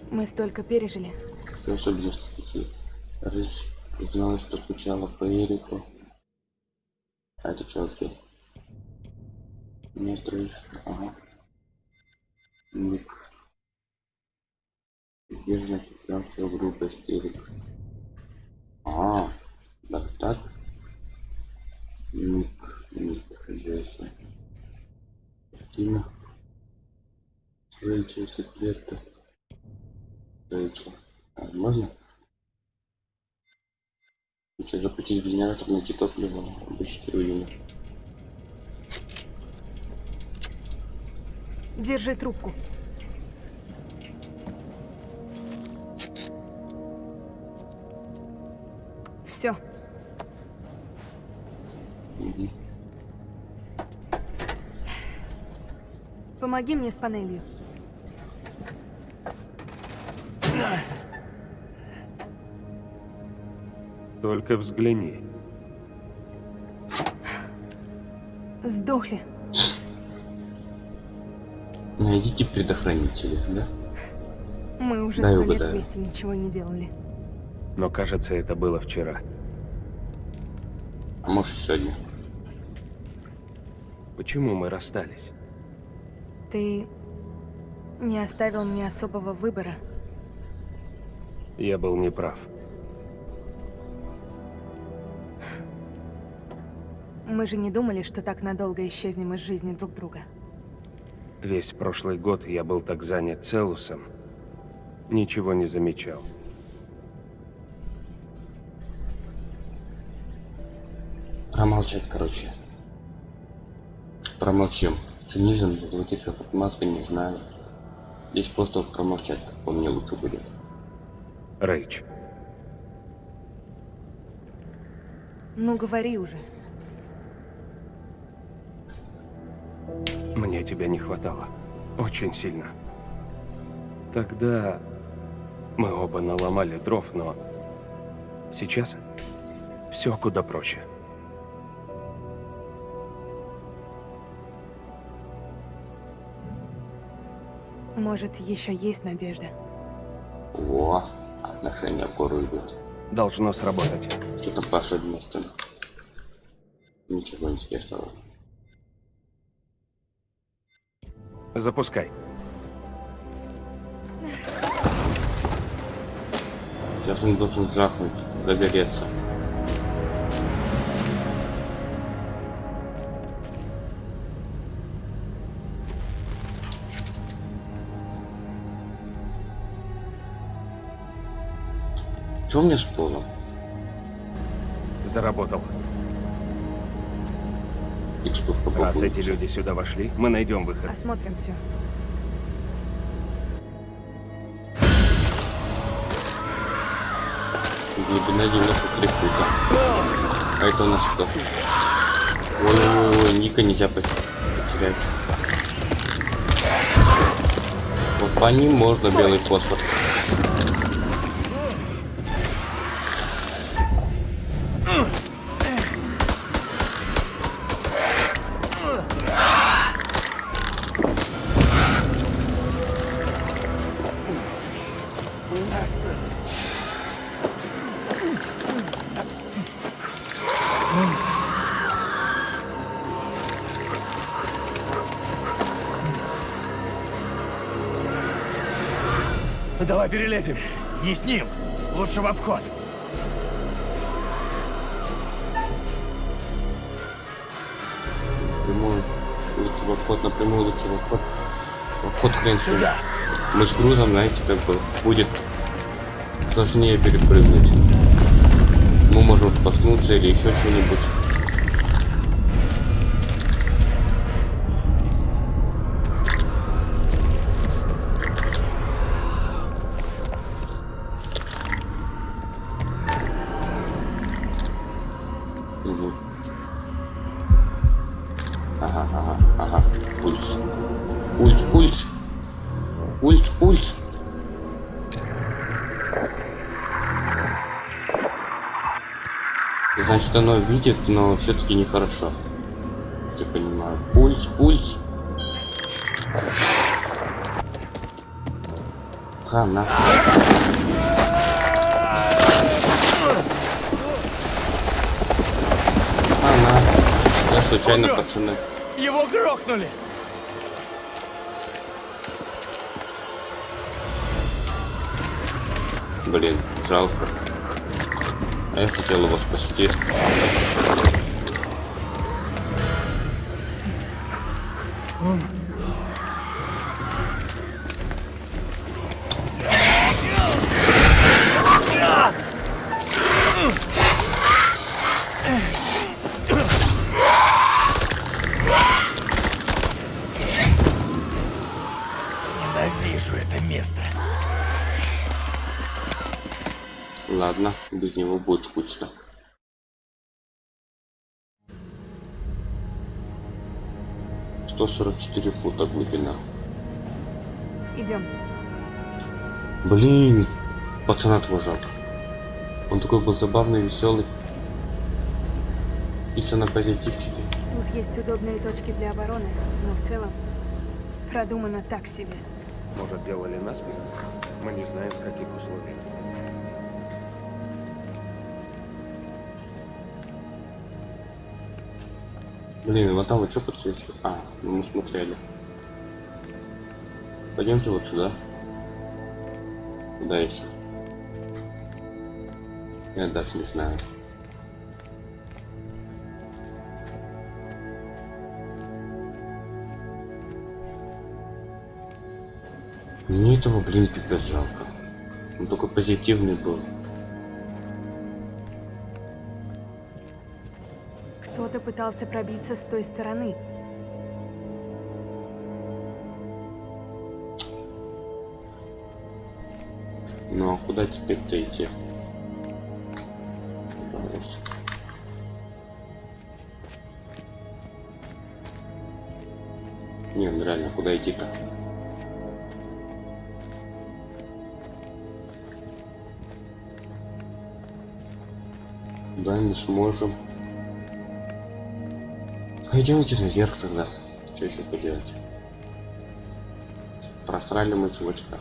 Мы столько пережили. Особенности такие? Рысь призналась, что скучала по Эрику. А это что вообще? Нет, Рысь. Ага. Ник. Сдержанность, упрямство, грубость, Эрик. А, так так. Ник, Ник, Джесси. Картина. Рэйчел, секреты. Рэйчел. А, можно? Если запустить генератор, найти топливо, обыщите руины. Держи трубку. Все. Мгм. Помоги мне с панелью. Только взгляни. Сдохли. Найдите предохранители, да? Мы уже сто лет вместе ничего не делали. Но кажется, это было вчера. А может сегодня? Почему мы расстались? Ты не оставил мне особого выбора. Я был неправ. Мы же не думали, что так надолго исчезнем из жизни друг друга. Весь прошлый год я был так занят Целусом, ничего не замечал. Промолчать, короче. Промолчим. Цинизм звучит как отмазка, не знаю. Здесь просто промолчать, как по мне лучше будет. Рэйч. Ну, говори уже. Мне тебя не хватало. Очень сильно. Тогда мы оба наломали дров, но сейчас все куда проще. Может, еще есть надежда. О, отношения в гору идут. Должно сработать. Что там по особенностям? Ничего интересного. Запускай. Сейчас он должен жахнуть, загореться. Чё мне с полом? Заработал. Раз эти люди сюда вошли, мы найдем выход. Осмотрим все. Глубина 93 фута. А это у нас кто? Ой-ой-ой, Ника нельзя по- потерять. Вот по ним можно белый фосфор. Давай перелезем. Не с ним. Лучше в обход. Прямую. Лучше в обход, напрямую лучше в обход. В обход хрен. Сюда. Мы с грузом, знаете, как бы будет сложнее перепрыгнуть. Мы можем споткнуться или еще что-нибудь. Значит, оно видит, но все-таки нехорошо. Как Я понимаю. Пульс, пульс. Хана. Хана. Я случайно, Умрет. пацаны. Его грохнули. Блин, жалко. Я хотел его спасти. Блин, пацана твой жалко. Он такой был забавный, веселый. Чисто на позитивчике. Тут есть удобные точки для обороны, но в целом продумано так себе. Может, делали насмех? Мы не знаем, в каких условиях. Блин, вот там вы что подсвечивали? А, ну мы смотрели. Пойдемте вот сюда. Куда еще? Я даже не знаю. Мне этого, блин, пипец жалко. Он такой позитивный был. Кто-то пытался пробиться с той стороны. Ну а куда теперь-то идти? Вопрос. Не, ну реально, куда идти-то? Да, не сможем. Пойдемте наверх тогда. Что еще поделать? Просрали мы чувачка.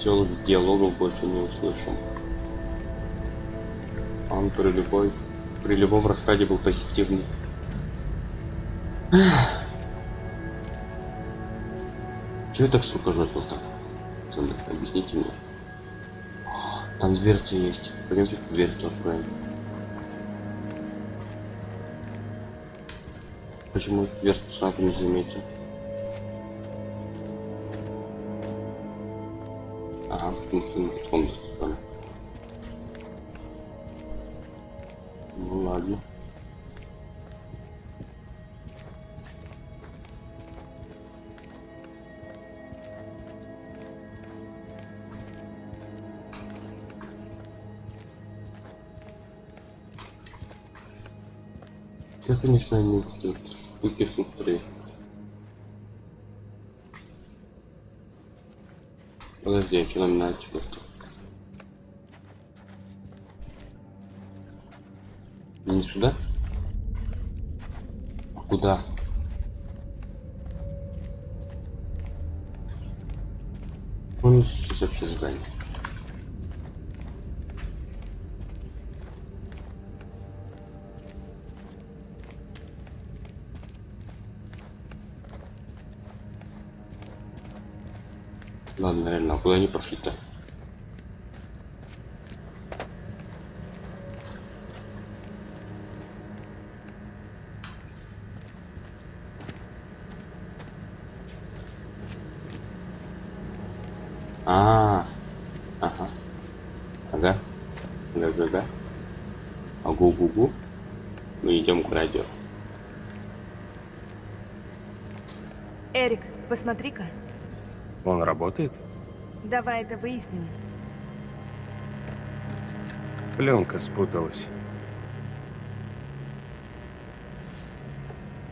Веселых диалогов больше не услышим. Он при любой при любом раскладе был позитивный. Чего я так с рукожопил-то? Пацаны, Объясните мне. Там дверца есть. Пойдемте дверь-то откроем. Почему дверцу сразу не заметил? Потом достали. Ну ладно. Я, конечно, не эти штуки шустрые. Подожди, а что нам надо теперь-то? Не сюда? А куда? Вон сейчас вообще здание. Ладно, куда они пошли-то? А, ага, ага, ага, ага, агу гу гу. Мы идем к радио. Эрик, посмотри-ка. Он работает? Давай это выясним. Пленка спуталась.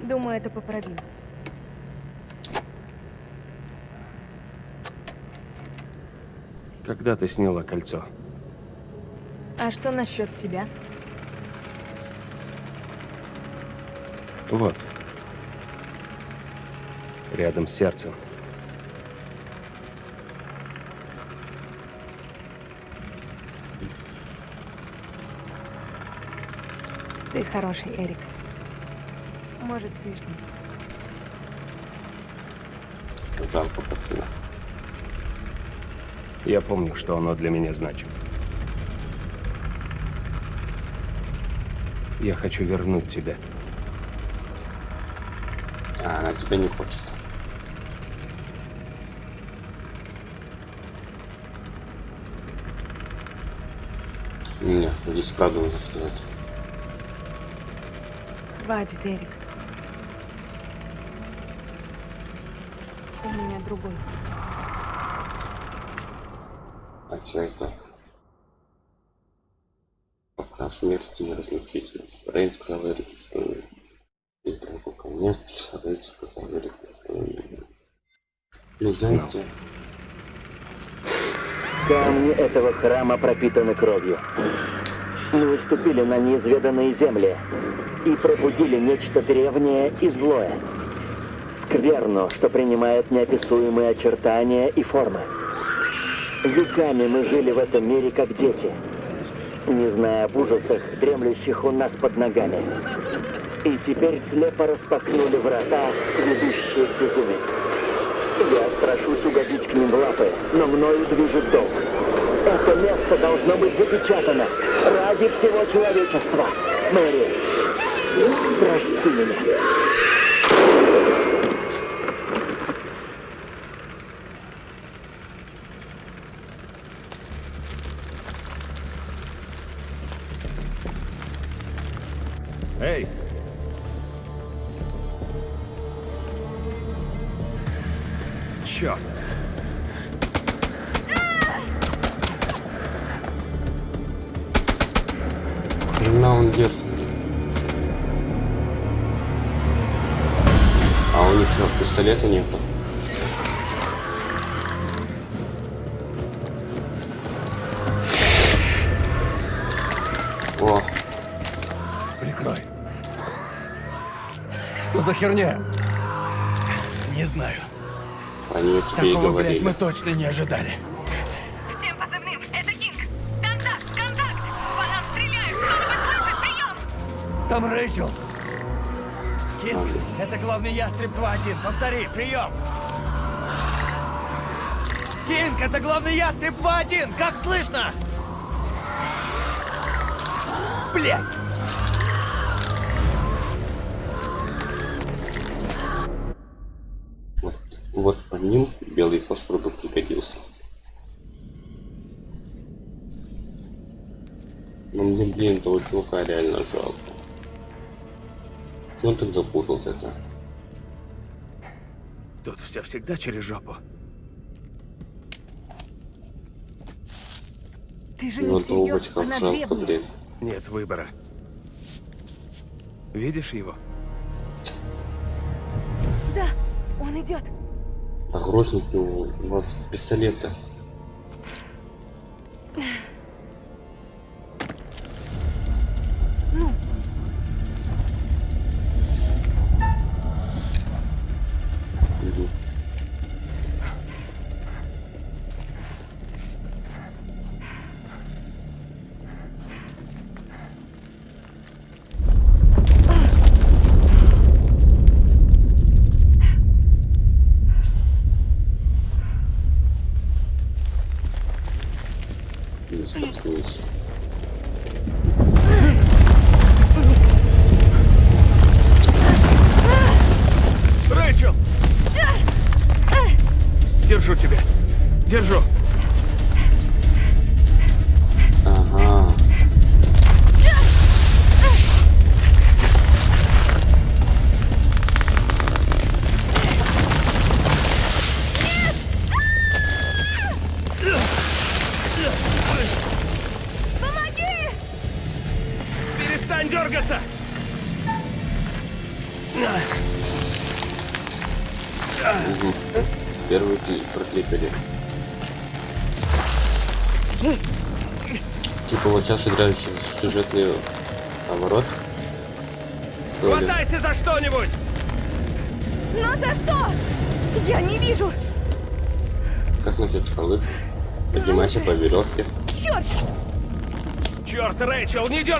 Думаю, это поправим. Когда ты сняла кольцо? А что насчет тебя? Вот. Рядом с сердцем. Ты хороший, Эрик. Может, слишком. Жалко покина. Я помню, что оно для меня значит. Я хочу вернуть тебя. А, она тебя не хочет. Не, здесь правду нужно сказать. Хватит, Эрик. У меня другой. А что это? Пока смерти не разлучительность. Рейн сказал Эрику, что Эрику конец, а Рейн сказал Эрику, что... Ну, знаете... Камни этого храма пропитаны кровью. Мы выступили на неизведанные земли и пробудили нечто древнее и злое. Скверну, что принимает неописуемые очертания и формы. Веками мы жили в этом мире как дети, не зная об ужасах, дремлющих у нас под ногами. И теперь слепо распахнули врата, ведущие к безумию. Я страшусь угодить к ним в лапы, но мною движет долг. Это место должно быть запечатано ради всего человечества. Мэри, прости меня. Херня? Не знаю. про нее тебе и Такого, блядь, говорили. мы точно не ожидали. Всем позывным, это Кинг! Контакт, контакт! По нам стреляют! Кто-нибудь слышит? Прием! Там Рэйчел. Кинг, это главный ястреб 2-1. Повтори, прием! Кинг, это главный ястреб 2-1. Как слышно? Блядь! Ним белый фосфор бы пригодился. Но мне, блин, этого чувака реально жалко. Чего он так запутался-то? Тут все всегда через жопу. Ты же Его не долбать всерьез, она жалко, блин. Нет выбора. Видишь его? Да, он идет. Его у вас пистолета.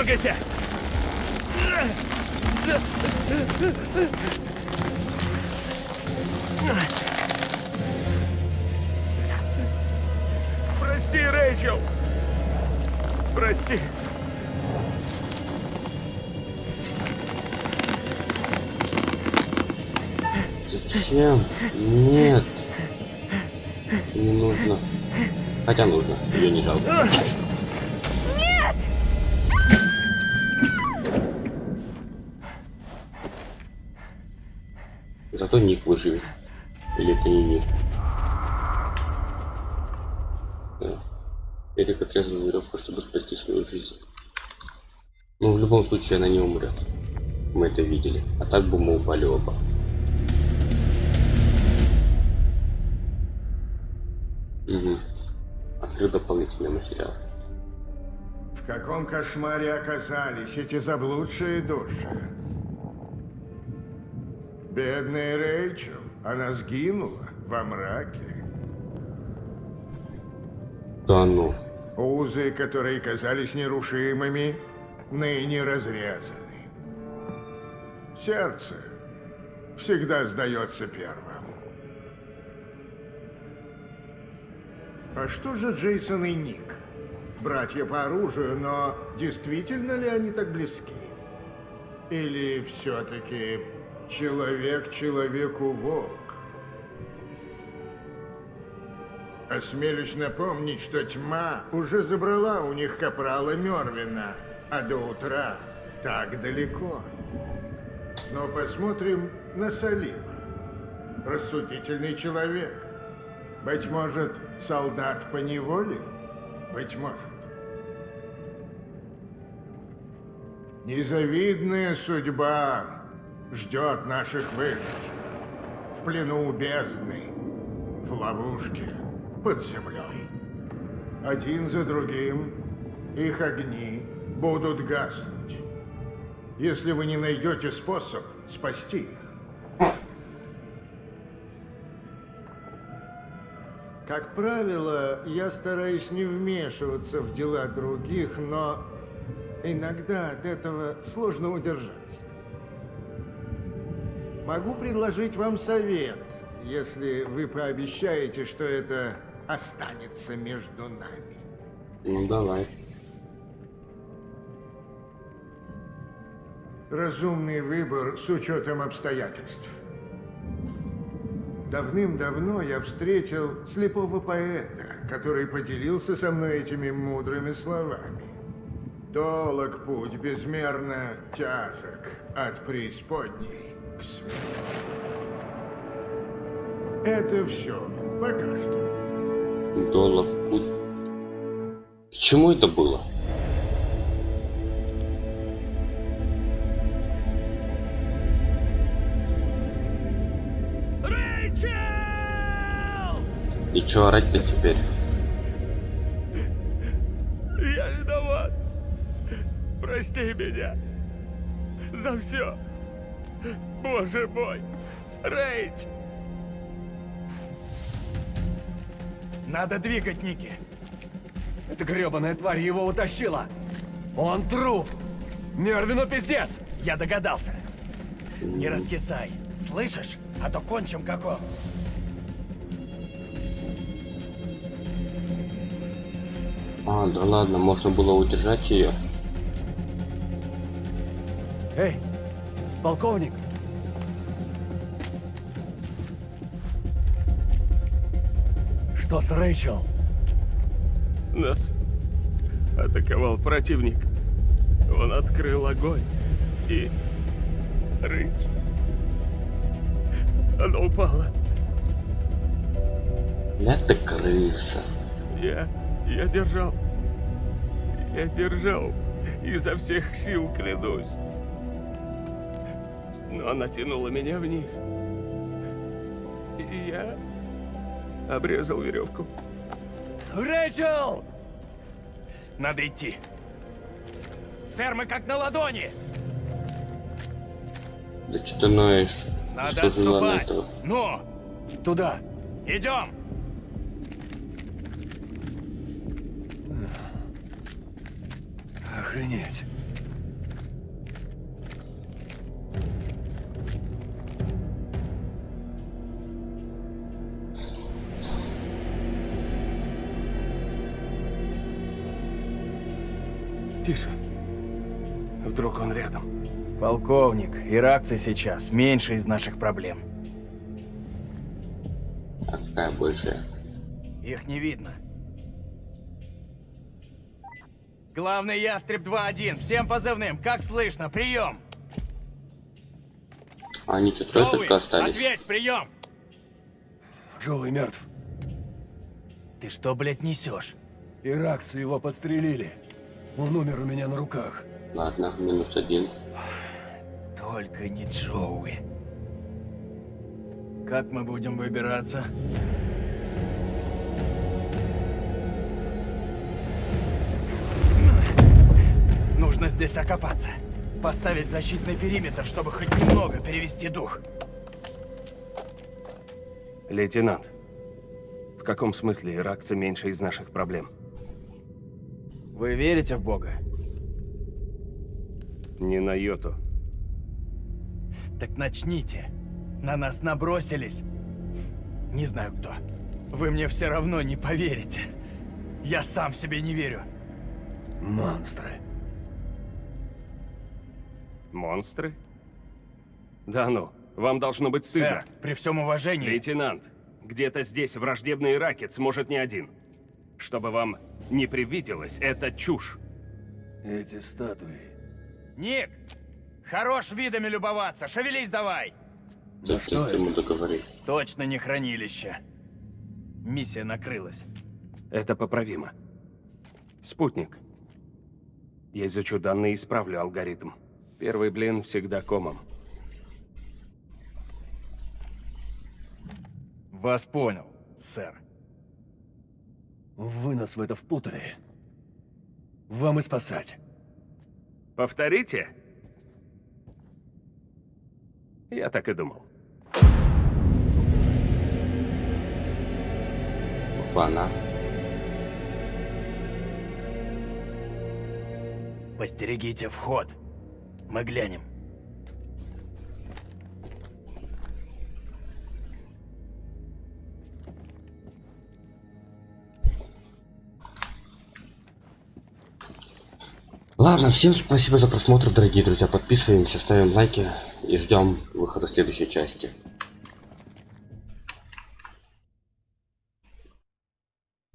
Дергайся! Случае, она не умрет. Мы это видели. А так бы мы упали оба. Угу. Открыл дополнительный материал. В каком кошмаре оказались эти заблудшие души? Бедная Рэйчел, она сгинула во мраке. Да ну. Узы, которые казались нерушимыми, ныне разрезаны. Сердце всегда сдается первым. А что же Джейсон и Ник? Братья по оружию, но действительно ли они так близки? Или все-таки человек человеку волк? Осмелюсь напомнить, что тьма уже забрала у них капрала Мервина, а до утра так далеко. Но посмотрим на Салима. Рассудительный человек. Быть может, солдат по неволе? Быть может. Незавидная судьба ждет наших выживших. В плену у бездны, в ловушке под землей. Один за другим их огни будут гаснуть. Если вы не найдете способ спасти их. Как правило, я стараюсь не вмешиваться в дела других, но иногда от этого сложно удержаться. Могу предложить вам совет, если вы пообещаете, что это останется между нами. Ну давай. Разумный выбор с учетом обстоятельств. Давным-давно я встретил слепого поэта, который поделился со мной этими мудрыми словами. Долог путь безмерно тяжек от преисподней к свету. Это все. Пока что. Доллар путь. К чему это было? Чё орать-то теперь? Я виноват. Прости меня. За все. Боже мой. Рейдж. Надо двигать, Ники. Эта гребаная тварь его утащила! Он труп! Мервину пиздец! Я догадался. Не раскисай. Слышишь? А то кончим как он. А, да ладно, можно было удержать ее. Эй, полковник! Что с Рэйчел? Нас атаковал противник. Он открыл огонь. И... Рыч. Она упала. Ты крыса. Я... я держал. Я держал. Изо всех сил, клянусь. Но она тянула меня вниз. И я обрезал веревку. Рэйчел! Надо идти. Сэр, мы как на ладони. Да что ты ноешь? Надо Что отступать. Ну, Туда! идем. Полковник, иракцы сейчас меньше из наших проблем. А какая большая? Их не видно. Главный ястреб 2-1. Всем позывным. Как слышно? Прием. Они что, трое только остались? ответь, прием. Джоуи мертв. Ты что, блядь, несешь? Иракцы его подстрелили. Он умер у меня на руках. Ладно, минус один. Только не Джоуи. Как мы будем выбираться? Нужно здесь окопаться. Поставить защитный периметр, чтобы хоть немного перевести дух. Лейтенант, в каком смысле иракцы меньше из наших проблем? Вы верите в Бога? Не на йоту. Так начните. На нас набросились. Не знаю кто. Вы мне все равно не поверите. Я сам себе не верю. Монстры. Монстры? Да ну, вам должно быть стыдно. Сэр, при всем уважении... Лейтенант, где-то здесь враждебный иракец, может, не один. Чтобы вам не привиделось, это чушь. Эти статуи. Ник! Хорош видами любоваться! Шевелись давай! Да Ну что ты ему договори. Точно не хранилище. Миссия накрылась. Это поправимо. Спутник. Я изучу данные и исправлю алгоритм. Первый блин всегда комом. Вас понял, сэр. Вы нас в это впутали. Вам и спасать. Повторите? Я так и думал. Опа-на. Постерегите вход. Мы глянем. Ладно, всем спасибо за просмотр, дорогие друзья. Подписываемся, ставим лайки и ждем выхода следующей части.